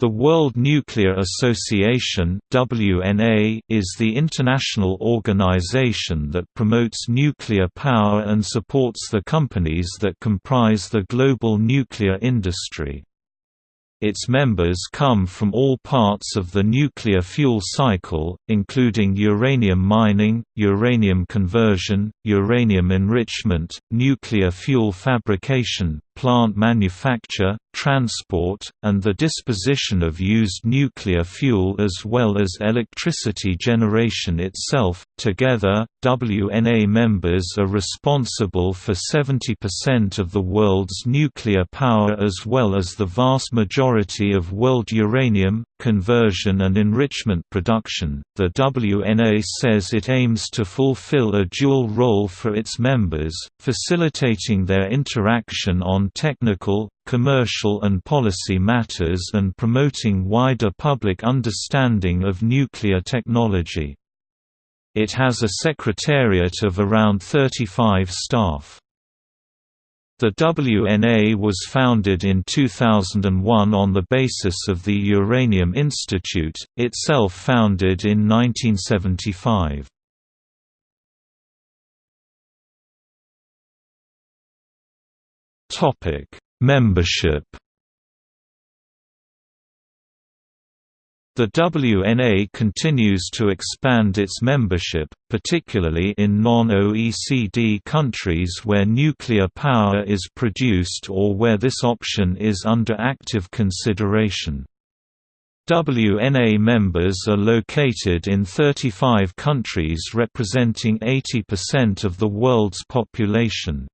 The World Nuclear Association (WNA) is the international organization that promotes nuclear power and supports the companies that comprise the global nuclear industry. Its members come from all parts of the nuclear fuel cycle, including uranium mining, uranium conversion, uranium enrichment, nuclear fuel fabrication, plant manufacture, transport, and the disposition of used nuclear fuel as well as electricity generation itself. Together, WNA members are responsible for 70% of the world's nuclear power as well as the vast majority of world uranium, conversion and enrichment production. The WNA says it aims to fulfill a dual role for its members, facilitating their interaction on technical, commercial and policy matters and promoting wider public understanding of nuclear technology. It has a secretariat of around 35 staff. The WNA was founded in 2001 on the basis of the Uranium Institute, itself founded in 1975. Membership The WNA continues to expand its membership, particularly in non-OECD countries where nuclear power is produced or where this option is under active consideration. WNA members are located in 35 countries representing 80% of the world's population.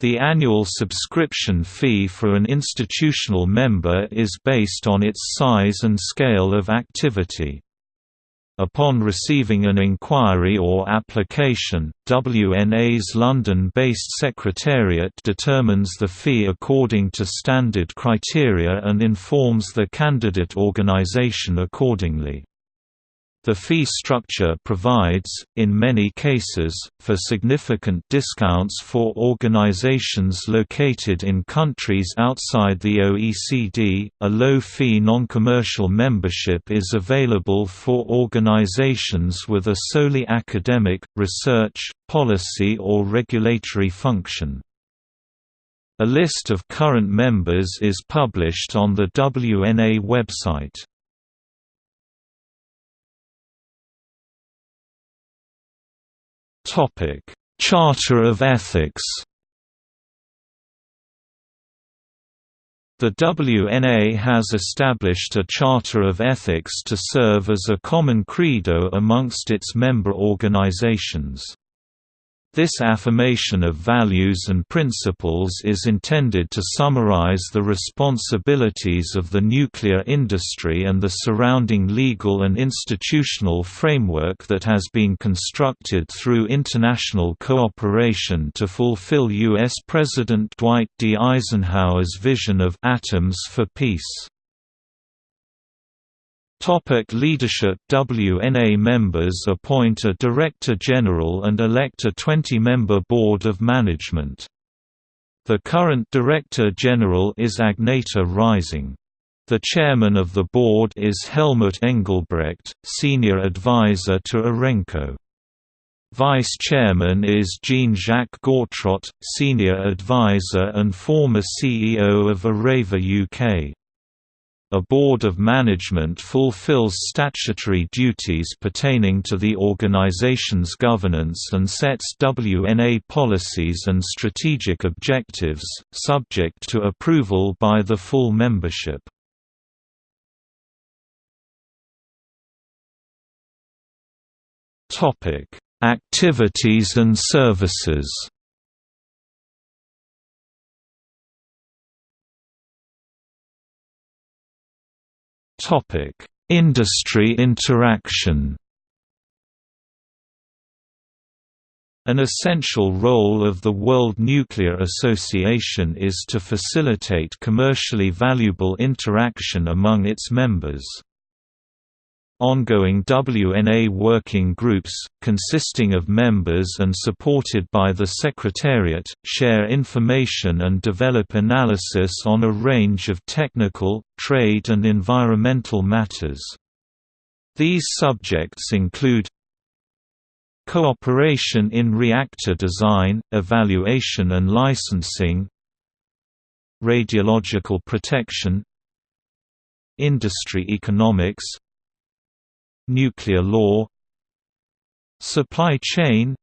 The annual subscription fee for an institutional member is based on its size and scale of activity. Upon receiving an inquiry or application, WNA's London-based secretariat determines the fee according to standard criteria and informs the candidate organisation accordingly. The fee structure provides, in many cases, for significant discounts for organizations located in countries outside the OECD. A low fee non commercial membership is available for organizations with a solely academic, research, policy, or regulatory function. A list of current members is published on the WNA website. Topic: Charter of Ethics. The WNA has established a Charter of Ethics to serve as a common credo amongst its member organizations. This affirmation of values and principles is intended to summarize the responsibilities of the nuclear industry and the surrounding legal and institutional framework that has been constructed through international cooperation to fulfill U.S. President Dwight D. Eisenhower's vision of «atoms for peace». Topic leadership WNA members appoint a Director General and elect a 20-member Board of Management. The current Director General is Agneta Rising. The chairman of the board is Helmut Engelbrecht, senior advisor to Urenco. Vice chairman is Jean-Jacques Gautrot, senior advisor and former CEO of Areva UK. A board of management fulfills statutory duties pertaining to the organization's governance and sets WNA policies and strategic objectives, subject to approval by the full membership. Activities and services Topic: Industry interaction. An essential role of the World Nuclear Association is to facilitate commercially valuable interaction among its members. Ongoing WNA working groups, consisting of members and supported by the Secretariat, share information and develop analysis on a range of technical, trade and environmental matters. These subjects include Cooperation in reactor design, evaluation and licensing Radiological protection Industry economics Nuclear law Supply chain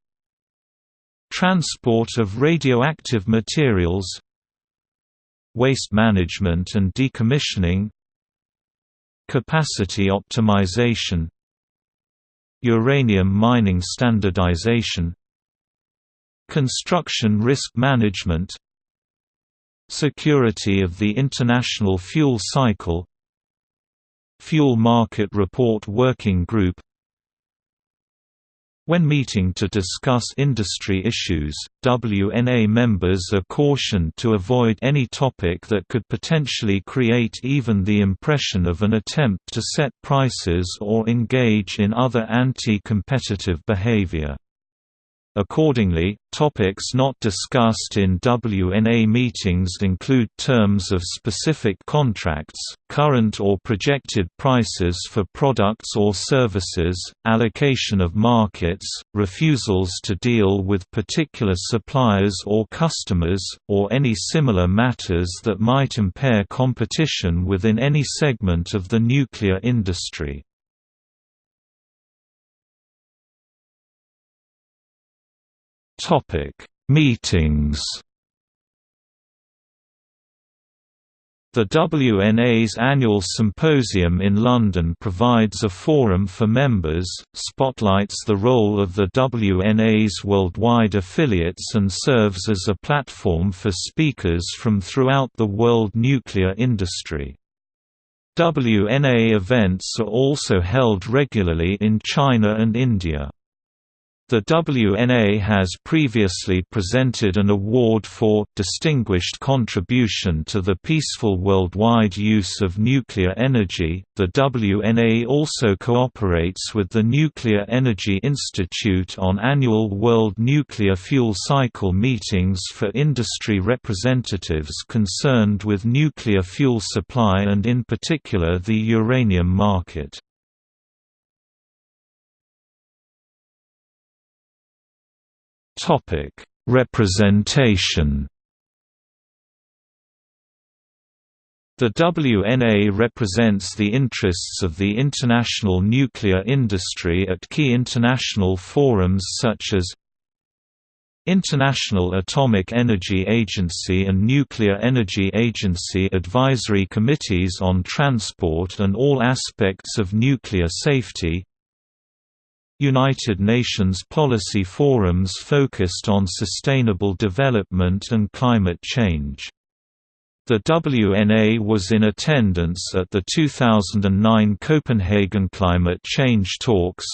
Transport of radioactive materials Waste management and decommissioning Capacity optimization Uranium mining standardization Construction risk management Security of the International Fuel Cycle Fuel Market Report Working Group when meeting to discuss industry issues, WNA members are cautioned to avoid any topic that could potentially create even the impression of an attempt to set prices or engage in other anti-competitive behavior. Accordingly, topics not discussed in WNA meetings include terms of specific contracts, current or projected prices for products or services, allocation of markets, refusals to deal with particular suppliers or customers, or any similar matters that might impair competition within any segment of the nuclear industry. Topic: Meetings. The WNA's annual symposium in London provides a forum for members, spotlights the role of the WNA's worldwide affiliates and serves as a platform for speakers from throughout the world nuclear industry. WNA events are also held regularly in China and India. The WNA has previously presented an award for Distinguished Contribution to the Peaceful Worldwide Use of Nuclear Energy. The WNA also cooperates with the Nuclear Energy Institute on annual World Nuclear Fuel Cycle meetings for industry representatives concerned with nuclear fuel supply and in particular the uranium market. Topic: Representation. The WNA represents the interests of the international nuclear industry at key international forums such as International Atomic Energy Agency and Nuclear Energy Agency advisory committees on transport and all aspects of nuclear safety United Nations policy forums focused on sustainable development and climate change. The WNA was in attendance at the 2009 Copenhagen Climate Change Talks,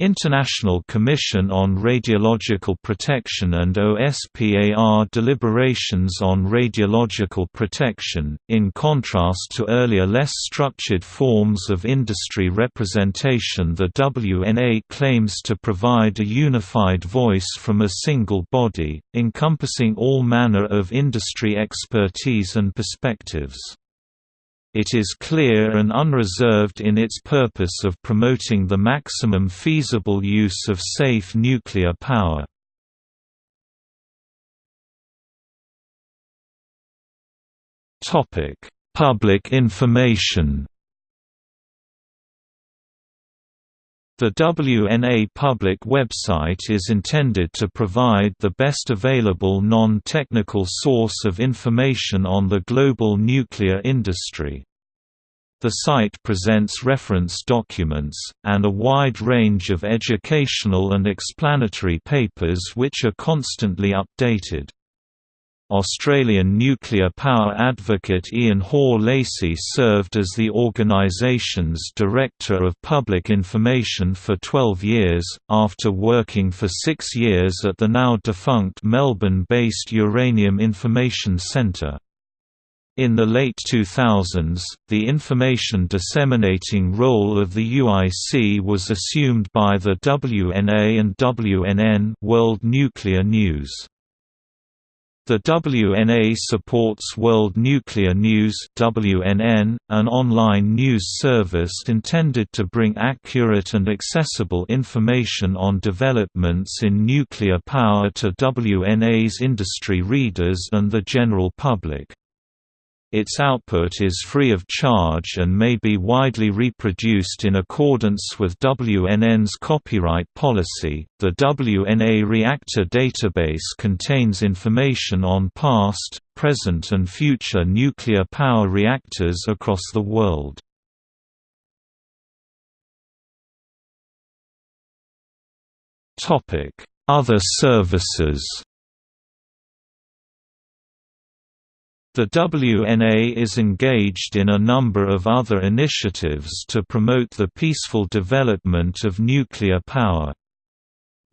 International Commission on Radiological Protection and OSPAR deliberations on radiological protection, in contrast to earlier less structured forms of industry representation the WNA claims to provide a unified voice from a single body, encompassing all manner of industry expertise and perspectives. It is clear and unreserved in its purpose of promoting the maximum feasible use of safe nuclear power. Public information The WNA public website is intended to provide the best available non-technical source of information on the global nuclear industry. The site presents reference documents, and a wide range of educational and explanatory papers which are constantly updated. Australian nuclear power advocate Ian Hore-Lacy served as the organisation's Director of Public Information for 12 years, after working for six years at the now defunct Melbourne-based Uranium Information Centre. In the late 2000s, the information disseminating role of the UIC was assumed by the WNA and WNN World Nuclear News. The WNA supports World Nuclear News WNN, an online news service intended to bring accurate and accessible information on developments in nuclear power to WNA's industry readers and the general public. Its output is free of charge and may be widely reproduced in accordance with WNN's copyright policy. The WNA Reactor database contains information on past, present, and future nuclear power reactors across the world. Topic: Other services. The WNA is engaged in a number of other initiatives to promote the peaceful development of nuclear power.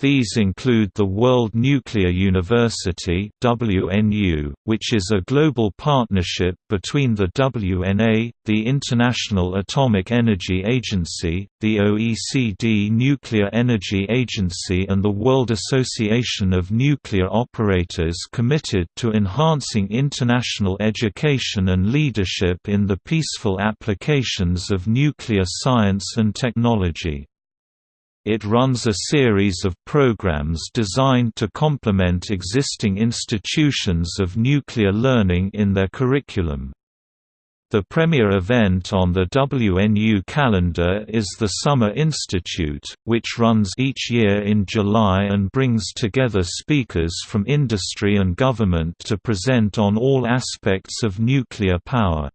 These include the World Nuclear University WNU, which is a global partnership between the WNA, the International Atomic Energy Agency, the OECD Nuclear Energy Agency and the World Association of Nuclear Operators committed to enhancing international education and leadership in the peaceful applications of nuclear science and technology. It runs a series of programs designed to complement existing institutions of nuclear learning in their curriculum. The premier event on the WNU calendar is the Summer Institute, which runs each year in July and brings together speakers from industry and government to present on all aspects of nuclear power.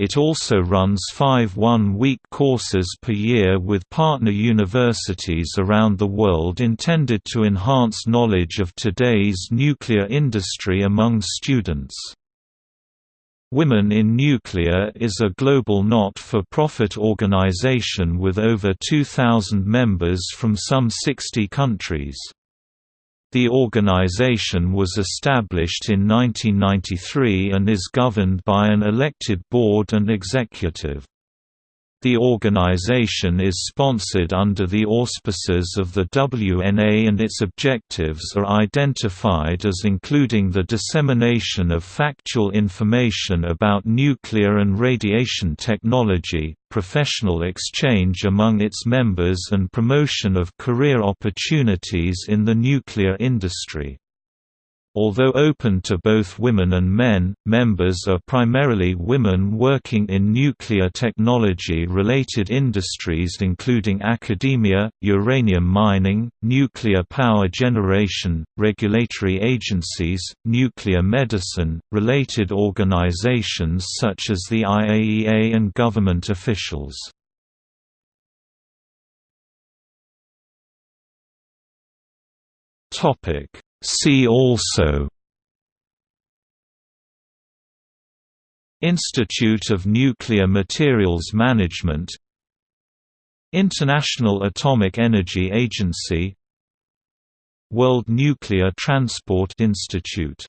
It also runs five one-week courses per year with partner universities around the world intended to enhance knowledge of today's nuclear industry among students. Women in Nuclear is a global not-for-profit organization with over 2,000 members from some 60 countries. The organization was established in 1993 and is governed by an elected board and executive. The organization is sponsored under the auspices of the WNA and its objectives are identified as including the dissemination of factual information about nuclear and radiation technology, professional exchange among its members and promotion of career opportunities in the nuclear industry. Although open to both women and men, members are primarily women working in nuclear technology-related industries including academia, uranium mining, nuclear power generation, regulatory agencies, nuclear medicine, related organizations such as the IAEA and government officials. Topic See also Institute of Nuclear Materials Management International Atomic Energy Agency World Nuclear Transport Institute